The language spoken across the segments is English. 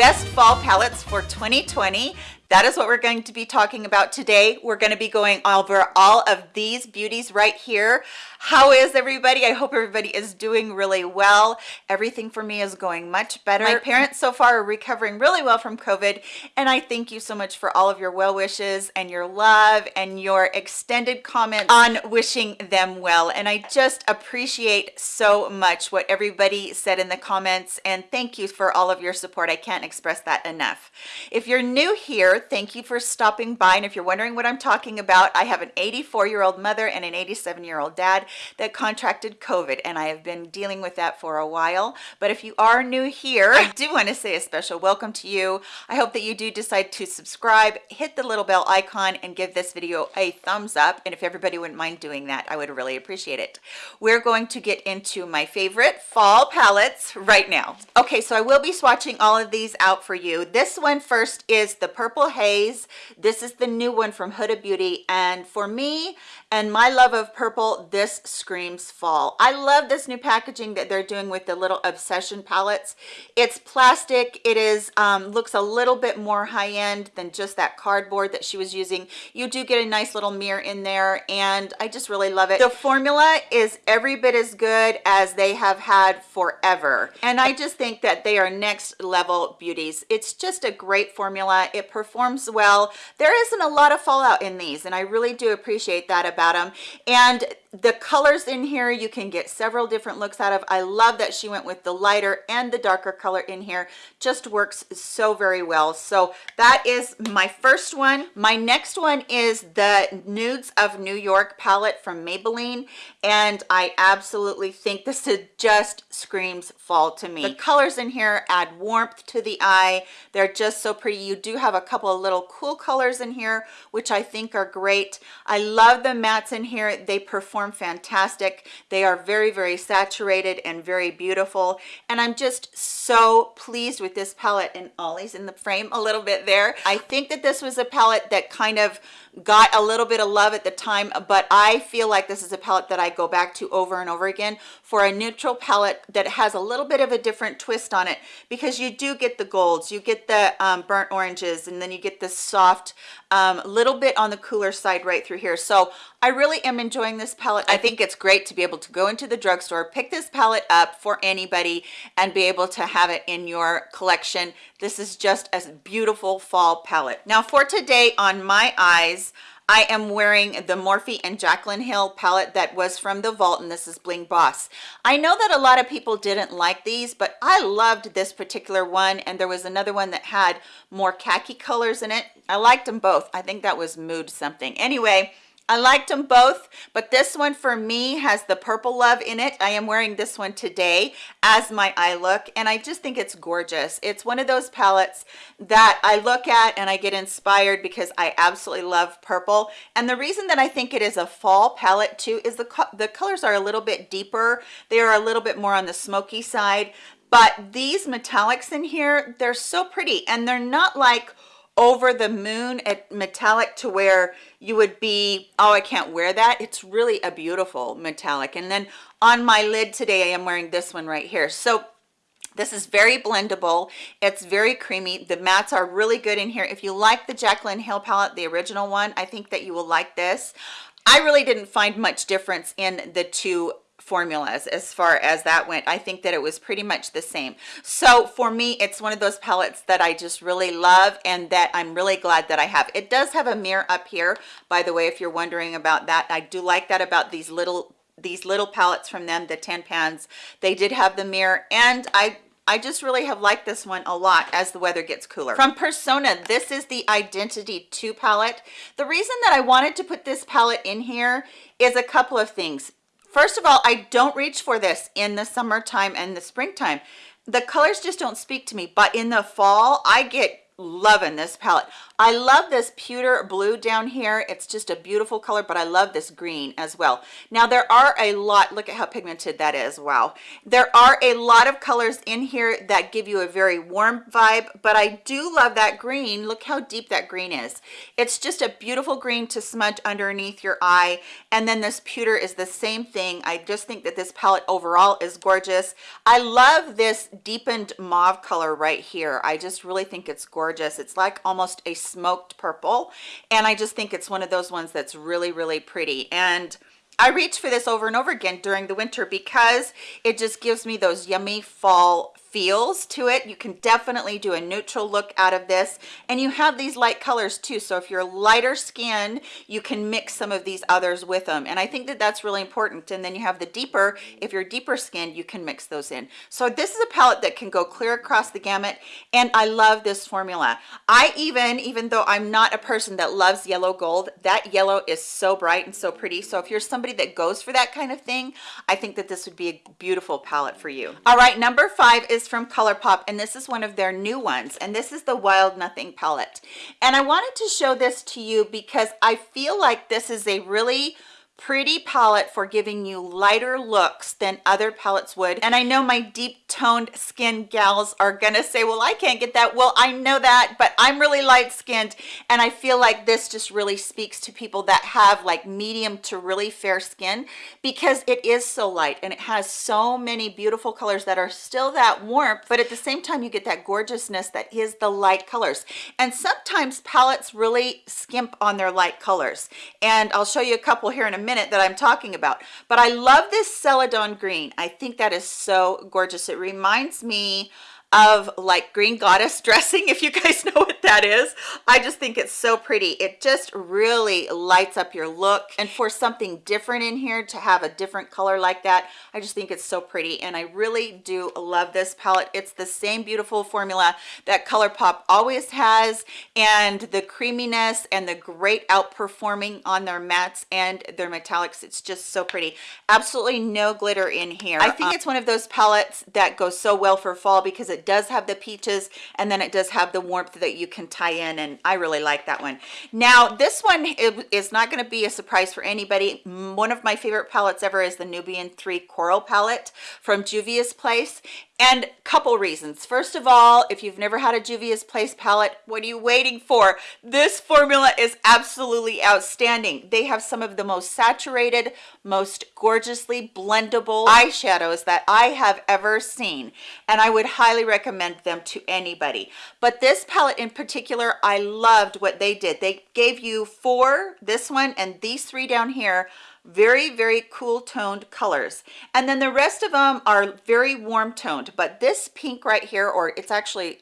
best fall palettes for 2020 that is what we're going to be talking about today. We're going to be going over all of these beauties right here. How is everybody? I hope everybody is doing really well. Everything for me is going much better. My parents so far are recovering really well from covid and i thank you so much for all of your well wishes and your love and your extended comments on wishing them well. And i just appreciate so much what everybody said in the comments and thank you for all of your support. I can't express that enough. If you're new here thank you for stopping by and if you're wondering what i'm talking about i have an 84 year old mother and an 87 year old dad that contracted COVID and I have been dealing with that for a while. But if you are new here, I do want to say a special welcome to you. I hope that you do decide to subscribe, hit the little bell icon and give this video a thumbs up. And if everybody wouldn't mind doing that, I would really appreciate it. We're going to get into my favorite fall palettes right now. Okay, so I will be swatching all of these out for you. This one first is the Purple Haze. This is the new one from Huda Beauty. And for me and my love of purple, this screams fall. I love this new packaging that they're doing with the little obsession palettes. It's plastic. It is um, looks a little bit more high-end than just that cardboard that she was using. You do get a nice little mirror in there and i just really love it. The formula is every bit as good as they have had forever. And i just think that they are next level beauties. It's just a great formula. It performs well. There isn't a lot of fallout in these and i really do appreciate that about them and the colors in here you can get several different looks out of. I love that she went with the lighter and the darker color in here. Just works so very well. So that is my first one. My next one is the nudes of new york palette from maybelline and i absolutely think this is just screams fall to me. The colors in here add warmth to the eye. They're just so pretty. You do have a couple of little cool colors in here which i think are great. I love the mattes in here. They perform perform fantastic. They are very very saturated and very beautiful. And i'm just so pleased with this palette. And ollie's in the frame a little bit there. I think that this was a palette that kind of got a little bit of love at the time but i feel like this is a palette that i go back to over and over again for a neutral palette that has a little bit of a different twist on it. Because you do get the golds you get the um, burnt oranges and then you get this soft um, little bit on the cooler side right through here. So i really am enjoying this palette. I think it's great to be able to go into the drugstore pick this palette up for anybody and be able to have it in your collection. This is just a beautiful fall palette. Now for today on my eyes I am wearing the Morphe and Jaclyn Hill palette that was from the vault and this is Bling Boss. I know that a lot of people didn't like these but I loved this particular one and there was another one that had more khaki colors in it. I liked them both. I think that was mood something. Anyway, I liked them both, but this one for me has the purple love in it. I am wearing this one today as my eye look, and I just think it's gorgeous. It's one of those palettes that I look at and I get inspired because I absolutely love purple. And the reason that I think it is a fall palette too is the, the colors are a little bit deeper. They are a little bit more on the smoky side, but these metallics in here, they're so pretty and they're not like, over the moon at metallic to where you would be oh i can't wear that. It's really a beautiful metallic. And then on my lid today i am wearing this one right here. So this is very blendable. It's very creamy. The mattes are really good in here. If you like the jaclyn hill palette the original one i think that you will like this. I really didn't find much difference in the two formulas as far as that went i think that it was pretty much the same so for me it's one of those palettes that i just really love and that i'm really glad that i have it does have a mirror up here by the way if you're wondering about that i do like that about these little these little palettes from them the 10 pans they did have the mirror and i I just really have liked this one a lot as the weather gets cooler. From Persona, this is the Identity 2 palette. The reason that I wanted to put this palette in here is a couple of things. First of all, I don't reach for this in the summertime and the springtime. The colors just don't speak to me, but in the fall, I get loving this palette. I love this pewter blue down here. It's just a beautiful color but i love this green as well. Now there are a lot look at how pigmented that is wow. There are a lot of colors in here that give you a very warm vibe but i do love that green. Look how deep that green is. It's just a beautiful green to smudge underneath your eye and then this pewter is the same thing. I just think that this palette overall is gorgeous. I love this deepened mauve color right here. I just really think it's gorgeous gorgeous. It's like almost a smoked purple and i just think it's one of those ones that's really really pretty. And I reach for this over and over again during the winter because it just gives me those yummy fall feels to it you can definitely do a neutral look out of this. And you have these light colors too so if you're lighter skinned you can mix some of these others with them. And i think that that's really important. And then you have the deeper if you're deeper skinned you can mix those in. So this is a palette that can go clear across the gamut and i love this formula. I even even though i'm not a person that loves yellow gold that yellow is so bright and so pretty. So if you're somebody that goes for that kind of thing i think that this would be a beautiful palette for you. All right number five is is from ColourPop and this is one of their new ones and this is the Wild Nothing palette. And I wanted to show this to you because I feel like this is a really pretty palette for giving you lighter looks than other palettes would. And i know my deep toned skin gals are gonna say well i can't get that. Well i know that but i'm really light skinned and i feel like this just really speaks to people that have like medium to really fair skin because it is so light and it has so many beautiful colors that are still that warmth but at the same time you get that gorgeousness that is the light colors. And sometimes palettes really skimp on their light colors. And i'll show you a couple here in a minute minute that I'm talking about. But I love this Celadon green. I think that is so gorgeous. It reminds me of like green goddess dressing if you guys know what that is. I just think it's so pretty. It just really lights up your look. And for something different in here to have a different color like that i just think it's so pretty. And i really do love this palette. It's the same beautiful formula that ColourPop always has. And the creaminess and the great outperforming on their mattes and their metallics it's just so pretty. Absolutely no glitter in here. I think um, it's one of those palettes that goes so well for fall because it it does have the peaches and then it does have the warmth that you can tie in and I really like that one. Now this one is not going to be a surprise for anybody. One of my favorite palettes ever is the Nubian 3 Coral palette from Juvia's Place and couple reasons first of all if you've never had a juvia's place palette what are you waiting for this formula is absolutely outstanding they have some of the most saturated most gorgeously blendable eyeshadows that i have ever seen and i would highly recommend them to anybody. But this palette in particular i loved what they did. They gave you four this one and these three down here very very cool toned colors. And then the rest of them are very warm toned but this pink right here or it's actually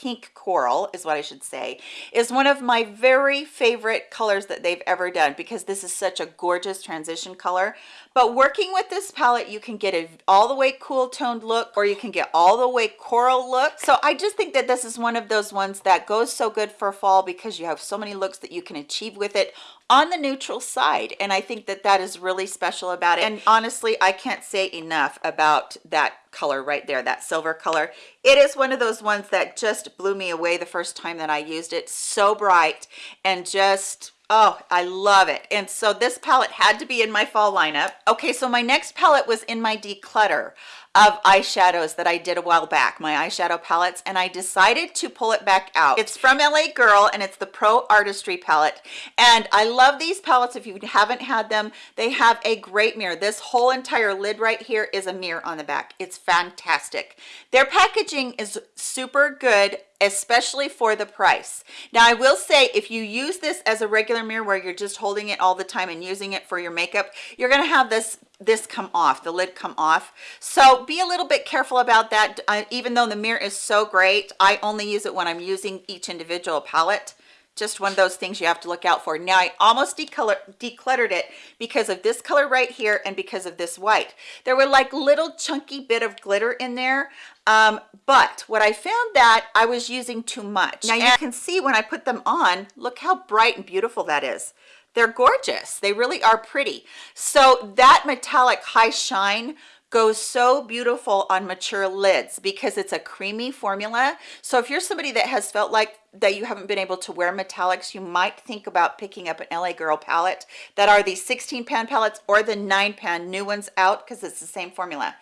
pink coral is what I should say is one of my very favorite colors that they've ever done because this is such a gorgeous transition color. But working with this palette you can get a all the way cool toned look or you can get all the way coral look. So I just think that this is one of those ones that goes so good for fall because you have so many looks that you can achieve with it on the neutral side and i think that that is really special about it and honestly i can't say enough about that color right there that silver color it is one of those ones that just blew me away the first time that i used it so bright and just Oh, I love it. And so this palette had to be in my fall lineup. Okay, so my next palette was in my declutter of eyeshadows that I did a while back, my eyeshadow palettes, and I decided to pull it back out. It's from LA Girl and it's the Pro Artistry palette. And I love these palettes. If you haven't had them, they have a great mirror. This whole entire lid right here is a mirror on the back. It's fantastic. Their packaging is super good especially for the price now i will say if you use this as a regular mirror where you're just holding it all the time and using it for your makeup you're going to have this this come off the lid come off. So be a little bit careful about that. Uh, even though the mirror is so great i only use it when i'm using each individual palette. Just one of those things you have to look out for. Now i almost decolor decluttered it because of this color right here and because of this white. There were like little chunky bit of glitter in there um, but what i found that i was using too much. Now you can see when i put them on look how bright and beautiful that is they're gorgeous. They really are pretty. So that metallic high shine goes so beautiful on mature lids because it's a creamy formula. So if you're somebody that has felt like that you haven't been able to wear metallics you might think about picking up an la girl palette. That are the 16 pan palettes or the 9 pan new ones out because it's the same formula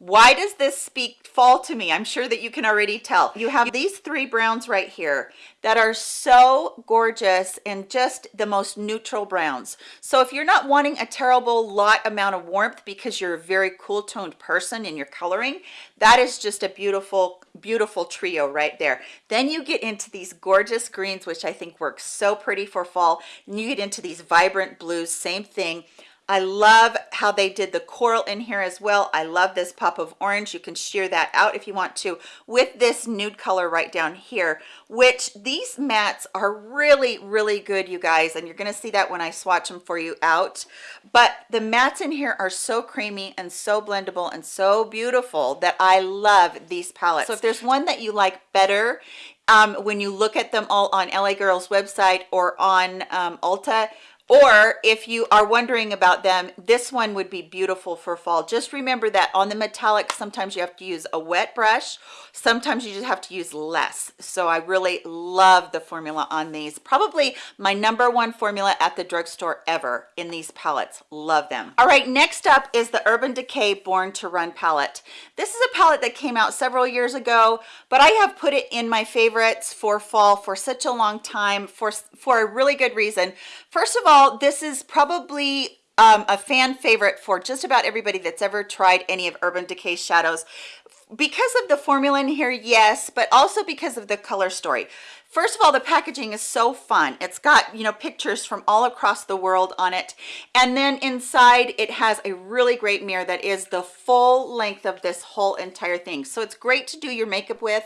why does this speak fall to me? I'm sure that you can already tell. You have these three browns right here that are so gorgeous and just the most neutral browns. So if you're not wanting a terrible lot amount of warmth because you're a very cool toned person in your coloring that is just a beautiful beautiful trio right there. Then you get into these gorgeous greens which i think works so pretty for fall. And you get into these vibrant blues same thing I love how they did the coral in here as well. I love this pop of orange. You can sheer that out if you want to with this nude color right down here, which these mattes are really, really good, you guys. And you're going to see that when I swatch them for you out. But the mattes in here are so creamy and so blendable and so beautiful that I love these palettes. So if there's one that you like better, um, when you look at them all on LA Girl's website or on um, Ulta, or if you are wondering about them this one would be beautiful for fall. Just remember that on the metallic sometimes you have to use a wet brush. Sometimes you just have to use less. So i really love the formula on these. Probably my number one formula at the drugstore ever in these palettes. Love them. All right next up is the urban decay born to run palette. This is a palette that came out several years ago but i have put it in my favorites for fall for such a long time for for a really good reason. First of all this is probably um, a fan favorite for just about everybody that's ever tried any of Urban Decay shadows. Because of the formula in here yes but also because of the color story First of all, the packaging is so fun. It's got, you know, pictures from all across the world on it. And then inside it has a really great mirror that is the full length of this whole entire thing. So it's great to do your makeup with.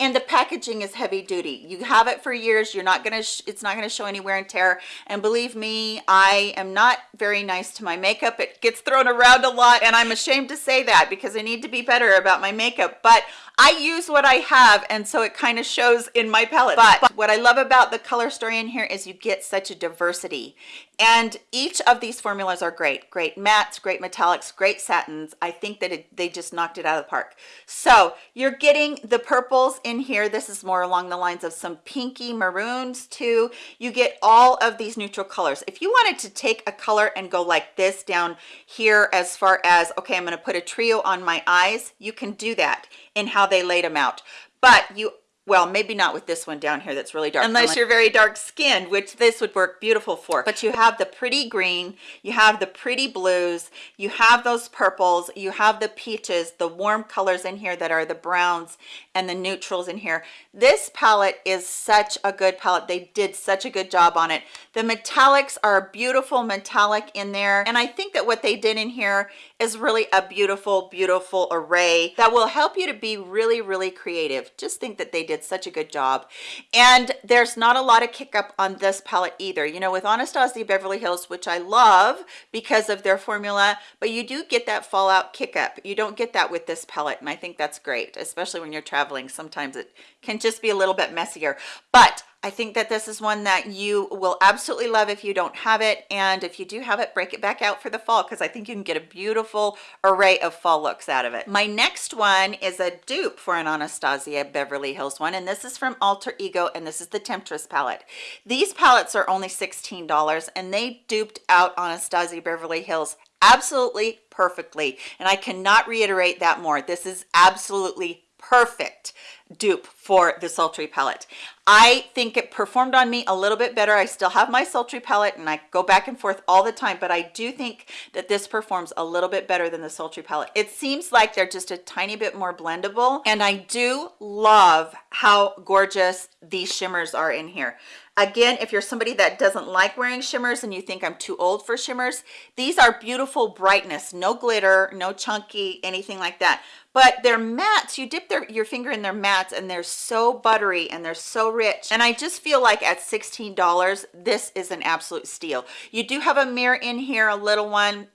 And the packaging is heavy duty. You have it for years. You're not going to, it's not going to show any wear and tear. And believe me, I am not very nice to my makeup. It gets thrown around a lot and I'm ashamed to say that because I need to be better about my makeup. But I use what I have and so it kind of shows in my palette. But what I love about the color story in here is you get such a diversity and each of these formulas are great. Great mattes, great metallics, great satins. I think that it, they just knocked it out of the park. So you're getting the purples in here. This is more along the lines of some pinky maroons too. You get all of these neutral colors. If you wanted to take a color and go like this down here as far as, okay, I'm gonna put a trio on my eyes, you can do that in how they laid them out but you well maybe not with this one down here that's really dark. Unless you're very dark skinned which this would work beautiful for. But you have the pretty green you have the pretty blues you have those purples you have the peaches the warm colors in here that are the browns and the neutrals in here. This palette is such a good palette. They did such a good job on it. The metallics are beautiful metallic in there and i think that what they did in here is really a beautiful beautiful array that will help you to be really really creative. Just think that they did such a good job. And there's not a lot of kick up on this palette either. You know with anastasia beverly hills which i love because of their formula but you do get that fallout kick up. You don't get that with this palette and i think that's great especially when you're traveling sometimes it can just be a little bit messier but I think that this is one that you will absolutely love if you don't have it. And if you do have it, break it back out for the fall because I think you can get a beautiful array of fall looks out of it. My next one is a dupe for an Anastasia Beverly Hills one. And this is from Alter Ego and this is the Temptress palette. These palettes are only $16 and they duped out Anastasia Beverly Hills absolutely perfectly. And I cannot reiterate that more. This is absolutely perfect dupe for the sultry palette i think it performed on me a little bit better. I still have my sultry palette and i go back and forth all the time but i do think that this performs a little bit better than the sultry palette it seems like they're just a tiny bit more blendable and i do love how gorgeous these shimmers are in here. Again if you're somebody that doesn't like wearing shimmers and you think i'm too old for shimmers these are beautiful brightness no glitter no chunky anything like that. But they're mattes you dip their your finger in there and they're so buttery and they're so rich. And i just feel like at 16 dollars this is an absolute steal. You do have a mirror in here a little one.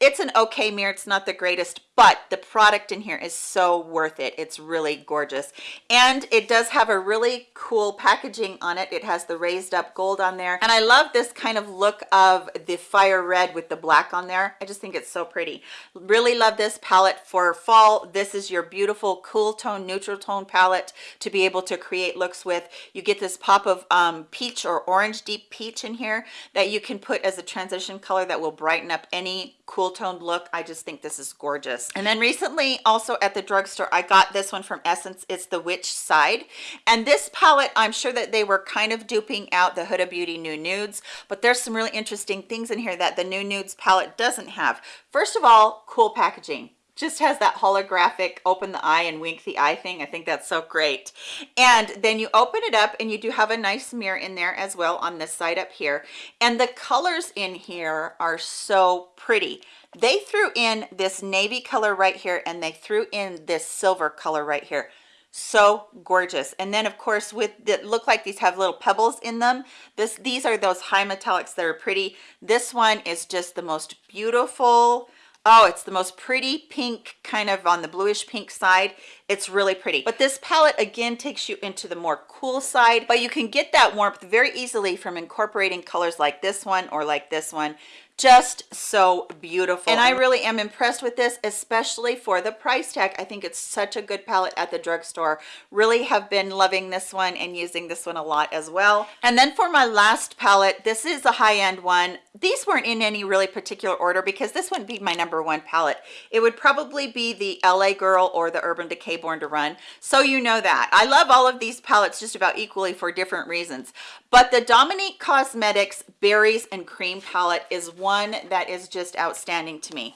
It's an okay mirror. It's not the greatest but the product in here is so worth it. It's really gorgeous. And it does have a really cool packaging on it. It has the raised up gold on there. And i love this kind of look of the fire red with the black on there. I just think it's so pretty. Really love this palette for fall. This is your beautiful cool tone neutral tone palette to be able to create looks with. You get this pop of um, peach or orange deep peach in here that you can put as a transition color that will brighten up any cool toned look. I just think this is gorgeous and then recently also at the drugstore i got this one from essence. It's the witch side. And this palette i'm sure that they were kind of duping out the huda beauty new nudes but there's some really interesting things in here that the new nudes palette doesn't have. First of all cool packaging just has that holographic open the eye and wink the eye thing. I think that's so great. And then you open it up and you do have a nice mirror in there as well on this side up here. And the colors in here are so pretty. They threw in this navy color right here and they threw in this silver color right here so gorgeous and then of course with that look like these have little pebbles in them this these are those high metallics that are pretty this one is just the most beautiful oh it's the most pretty pink kind of on the bluish pink side. It's really pretty. But this palette again takes you into the more cool side but you can get that warmth very easily from incorporating colors like this one or like this one just so beautiful. And i really am impressed with this especially for the price tag. I think it's such a good palette at the drugstore. Really have been loving this one and using this one a lot as well. And then for my last palette this is a high-end one. These weren't in any really particular order because this wouldn't be my number one palette. It would probably be the la girl or the urban decay born to run. So you know that. I love all of these palettes just about equally for different reasons. But the dominique cosmetics berries and cream palette is one one that is just outstanding to me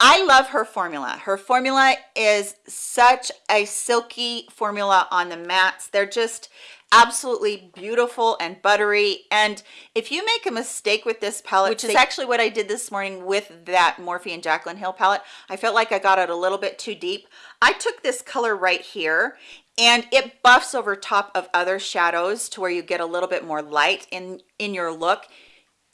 I love her formula. Her formula is such a silky formula on the mattes. They're just absolutely beautiful and buttery. And if you make a mistake with this palette, which is actually what I did this morning with that Morphe and Jaclyn Hill palette, I felt like I got it a little bit too deep. I took this color right here and it buffs over top of other shadows to where you get a little bit more light in, in your look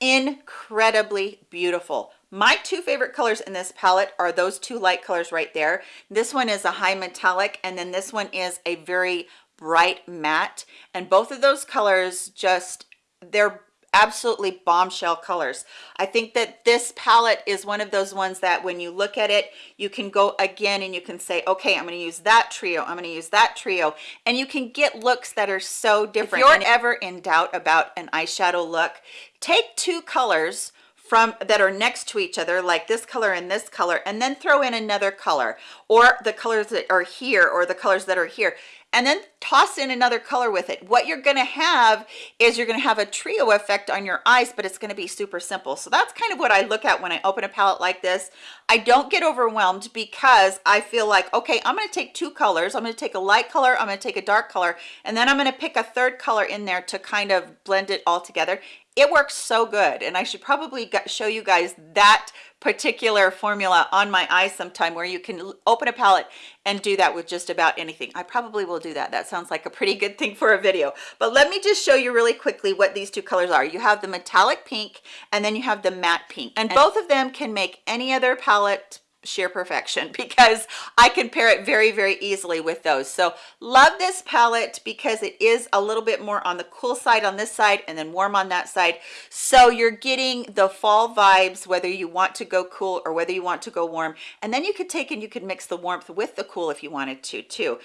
incredibly beautiful. My two favorite colors in this palette are those two light colors right there. This one is a high metallic and then this one is a very bright matte. And both of those colors just they're absolutely bombshell colors. I think that this palette is one of those ones that when you look at it you can go again and you can say okay i'm going to use that trio i'm going to use that trio. And you can get looks that are so different. If you're ever in doubt about an eyeshadow look take two colors from that are next to each other like this color and this color and then throw in another color. Or the colors that are here or the colors that are here and then toss in another color with it. What you're going to have is you're going to have a trio effect on your eyes but it's going to be super simple. So that's kind of what i look at when i open a palette like this. I don't get overwhelmed because i feel like okay i'm going to take two colors. I'm going to take a light color i'm going to take a dark color and then i'm going to pick a third color in there to kind of blend it all together it works so good and i should probably show you guys that particular formula on my eyes sometime where you can open a palette and do that with just about anything. I probably will do that. That sounds like a pretty good thing for a video. But let me just show you really quickly what these two colors are. You have the metallic pink and then you have the matte pink. And both of them can make any other palette sheer perfection because I can pair it very very easily with those. So love this palette because it is a little bit more on the cool side on this side and then warm on that side. So you're getting the fall vibes whether you want to go cool or whether you want to go warm. And then you could take and you could mix the warmth with the cool if you wanted to too.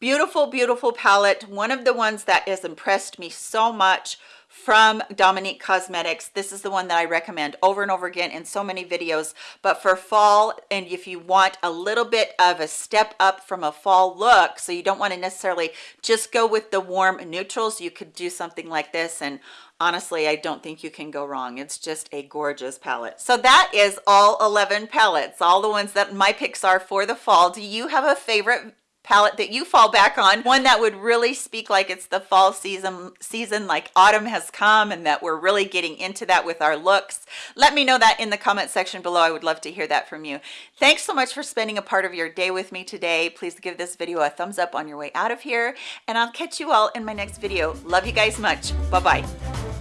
Beautiful beautiful palette. One of the ones that has impressed me so much from Dominique Cosmetics. This is the one that I recommend over and over again in so many videos. But for fall, and if you want a little bit of a step up from a fall look, so you don't want to necessarily just go with the warm neutrals, you could do something like this. And honestly, I don't think you can go wrong. It's just a gorgeous palette. So that is all 11 palettes, all the ones that my picks are for the fall. Do you have a favorite palette that you fall back on one that would really speak like it's the fall season season like autumn has come and that we're really getting into that with our looks. Let me know that in the comment section below. I would love to hear that from you. Thanks so much for spending a part of your day with me today. Please give this video a thumbs up on your way out of here and i'll catch you all in my next video. Love you guys much. Bye bye